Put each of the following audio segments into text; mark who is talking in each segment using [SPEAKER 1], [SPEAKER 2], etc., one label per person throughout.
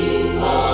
[SPEAKER 1] in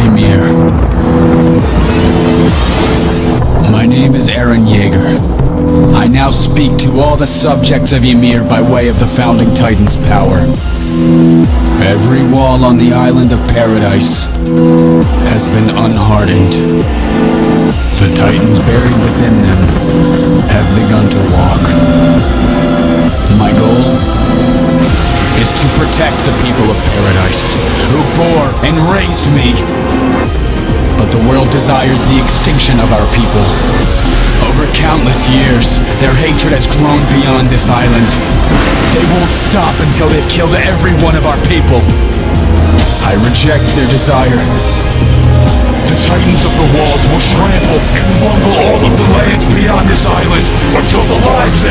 [SPEAKER 1] Ymir. My name is Eren Yeager. I now speak to all the subjects of Ymir by way of the Founding Titan's power. Every wall on the island of Paradise has been unhardened. The Titans buried within them have begun to walk. My goal is to protect the people of paradise, who bore and raised me. The world desires the extinction of our people. Over countless years, their hatred has grown beyond this island. They won't stop until they've killed every one of our people. I reject their desire.
[SPEAKER 2] The Titans of the Walls will trample and rumble all of the lands beyond this island until the lives